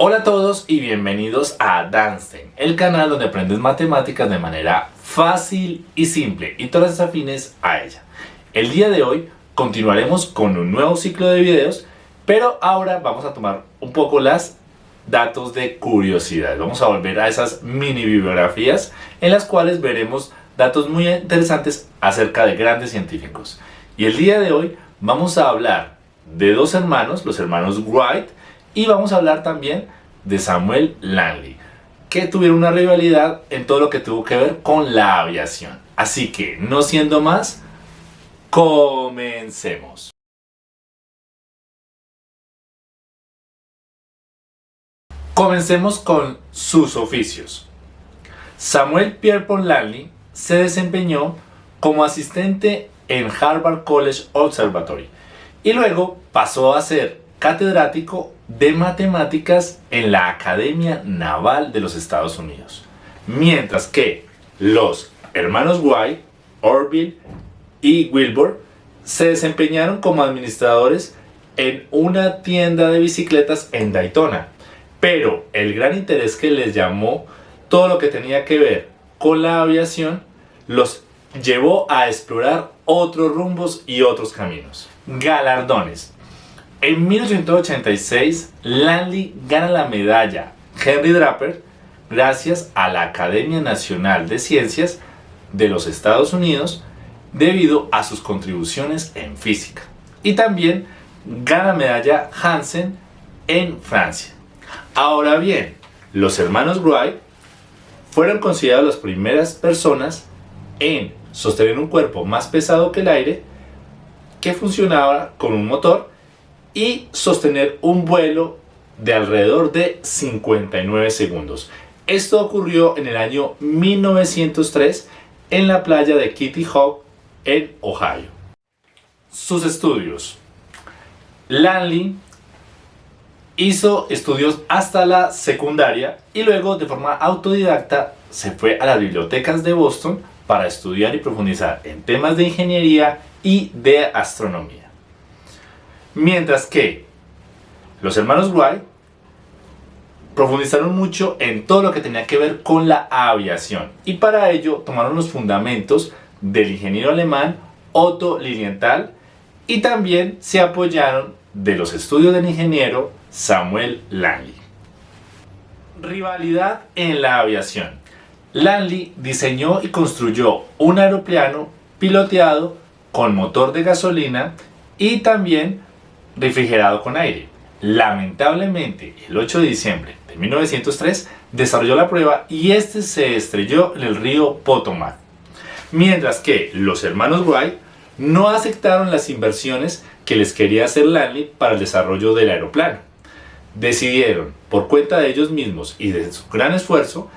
Hola a todos y bienvenidos a Danstein, el canal donde aprendes matemáticas de manera fácil y simple y todas las afines a ella. El día de hoy continuaremos con un nuevo ciclo de videos, pero ahora vamos a tomar un poco las datos de curiosidad. Vamos a volver a esas mini bibliografías en las cuales veremos datos muy interesantes acerca de grandes científicos. Y el día de hoy vamos a hablar de dos hermanos, los hermanos Wright, y vamos a hablar también de Samuel Langley, que tuvieron una rivalidad en todo lo que tuvo que ver con la aviación. Así que, no siendo más, comencemos. Comencemos con sus oficios. Samuel Pierpont Langley se desempeñó como asistente en Harvard College Observatory y luego pasó a ser catedrático de matemáticas en la Academia Naval de los Estados Unidos. Mientras que los hermanos White, Orville y Wilbur se desempeñaron como administradores en una tienda de bicicletas en Daytona. Pero el gran interés que les llamó todo lo que tenía que ver con la aviación los llevó a explorar otros rumbos y otros caminos. Galardones. En 1886, Langley gana la medalla Henry Draper gracias a la Academia Nacional de Ciencias de los Estados Unidos debido a sus contribuciones en física. Y también gana medalla Hansen en Francia. Ahora bien, los hermanos Wright fueron considerados las primeras personas en sostener un cuerpo más pesado que el aire que funcionaba con un motor y sostener un vuelo de alrededor de 59 segundos. Esto ocurrió en el año 1903 en la playa de Kitty Hawk en Ohio. Sus estudios. Langley hizo estudios hasta la secundaria y luego de forma autodidacta se fue a las bibliotecas de Boston para estudiar y profundizar en temas de ingeniería y de astronomía. Mientras que los hermanos Wright profundizaron mucho en todo lo que tenía que ver con la aviación y para ello tomaron los fundamentos del ingeniero alemán Otto Lilienthal y también se apoyaron de los estudios del ingeniero Samuel Langley. Rivalidad en la aviación. Langley diseñó y construyó un aeroplano piloteado con motor de gasolina y también refrigerado con aire. Lamentablemente, el 8 de diciembre de 1903 desarrolló la prueba y este se estrelló en el río Potomac. Mientras que los hermanos Wright no aceptaron las inversiones que les quería hacer Langley para el desarrollo del aeroplano. Decidieron, por cuenta de ellos mismos y de su gran esfuerzo,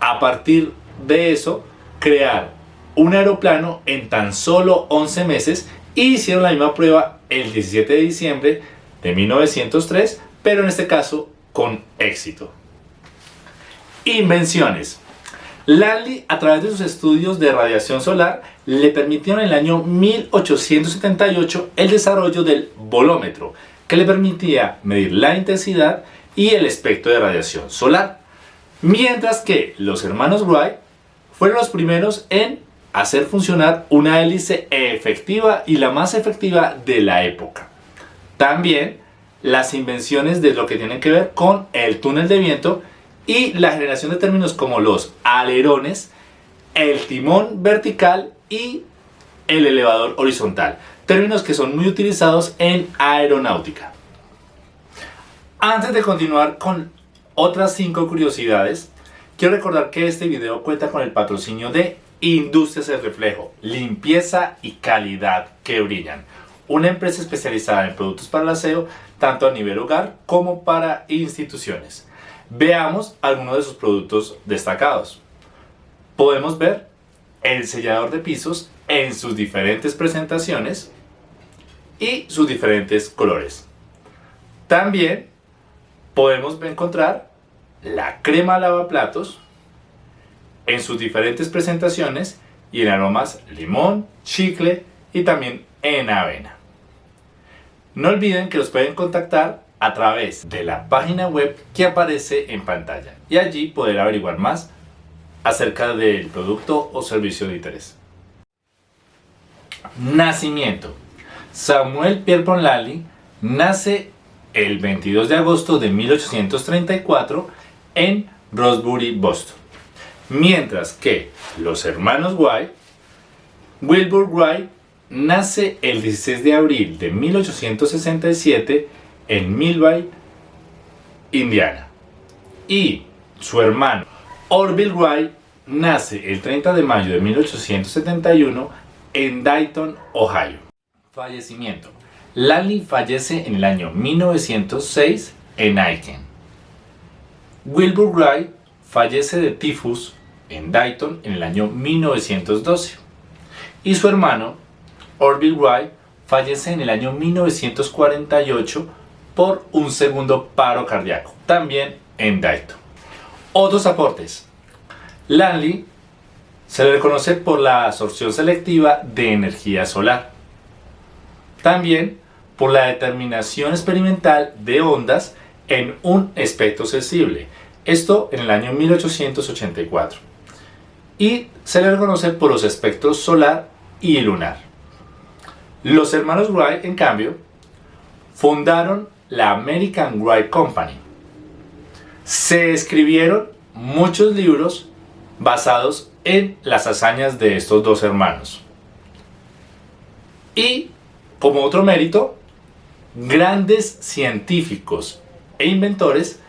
a partir de eso, crear un aeroplano en tan solo 11 meses y hicieron la misma prueba el 17 de diciembre de 1903, pero en este caso con éxito. Invenciones. Langley, a través de sus estudios de radiación solar, le permitieron en el año 1878 el desarrollo del volómetro, que le permitía medir la intensidad y el espectro de radiación solar. Mientras que los hermanos Wright fueron los primeros en hacer funcionar una hélice efectiva y la más efectiva de la época. También las invenciones de lo que tienen que ver con el túnel de viento y la generación de términos como los alerones, el timón vertical y el elevador horizontal. Términos que son muy utilizados en aeronáutica. Antes de continuar con otras 5 curiosidades, quiero recordar que este video cuenta con el patrocinio de Industrias El Reflejo, limpieza y calidad que brillan. Una empresa especializada en productos para el aseo, tanto a nivel hogar como para instituciones. Veamos algunos de sus productos destacados. Podemos ver el sellador de pisos en sus diferentes presentaciones y sus diferentes colores. También podemos encontrar la crema lavaplatos en sus diferentes presentaciones y en aromas limón, chicle y también en avena. No olviden que los pueden contactar a través de la página web que aparece en pantalla y allí poder averiguar más acerca del producto o servicio de interés. Nacimiento. Samuel Pierpont Lally nace el 22 de agosto de 1834 en Rosebury, Boston. Mientras que los hermanos White, Wilbur Wright nace el 16 de abril de 1867 en Millville, Indiana. Y su hermano Orville Wright nace el 30 de mayo de 1871 en Dayton, Ohio. Fallecimiento. Lally fallece en el año 1906 en Aiken. Wilbur Wright fallece de tifus en Dayton en el año 1912. Y su hermano, Orville Wright, fallece en el año 1948 por un segundo paro cardíaco, también en Dayton. Otros aportes. Lanley se le reconoce por la absorción selectiva de energía solar. También por la determinación experimental de ondas en un espectro sensible. Esto en el año 1884. Y se le reconoce por los espectros solar y lunar. Los hermanos Wright, en cambio, fundaron la American Wright Company. Se escribieron muchos libros basados en las hazañas de estos dos hermanos. Y, como otro mérito, grandes científicos e inventores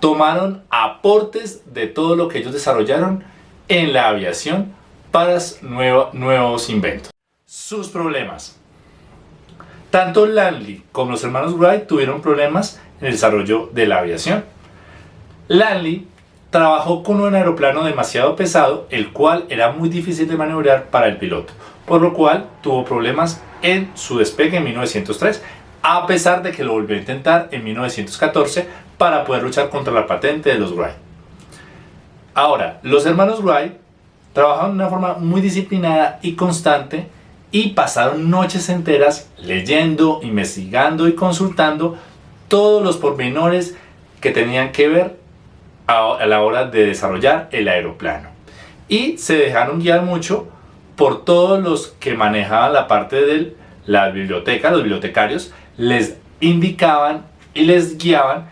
tomaron aportes de todo lo que ellos desarrollaron en la aviación para nuevos inventos. Sus problemas. Tanto Langley como los hermanos Wright tuvieron problemas en el desarrollo de la aviación. Langley trabajó con un aeroplano demasiado pesado, el cual era muy difícil de maniobrar para el piloto, por lo cual tuvo problemas en su despegue en 1903, a pesar de que lo volvió a intentar en 1914 para poder luchar contra la patente de los Wright. Ahora, los hermanos Wright trabajaron de una forma muy disciplinada y constante y pasaron noches enteras leyendo, investigando y consultando todos los pormenores que tenían que ver a la hora de desarrollar el aeroplano. Y se dejaron guiar mucho por todos los que manejaban la parte de la biblioteca, los bibliotecarios, les indicaban y les guiaban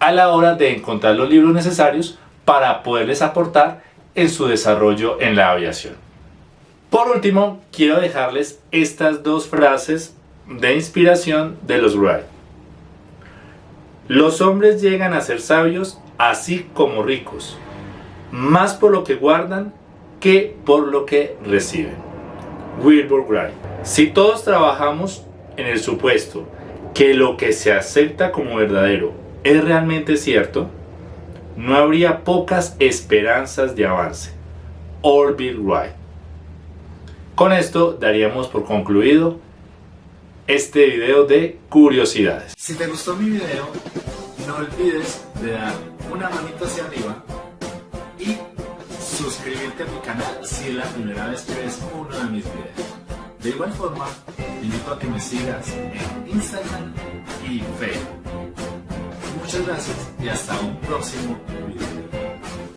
a la hora de encontrar los libros necesarios para poderles aportar en su desarrollo en la aviación. Por último, quiero dejarles estas dos frases de inspiración de los Wright. Los hombres llegan a ser sabios así como ricos, más por lo que guardan que por lo que reciben. Wilbur Wright. Si todos trabajamos en el supuesto que lo que se acepta como verdadero es realmente cierto, no habría pocas esperanzas de avance. Orville Wright. Con esto daríamos por concluido este video de curiosidades. Si te gustó mi video, no olvides de dar una manita hacia arriba y suscribirte a mi canal si es la primera vez que ves uno de mis videos. De igual forma, invito a que me sigas en Instagram y Facebook. Muchas gracias y hasta un próximo video.